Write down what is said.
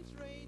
It's raining.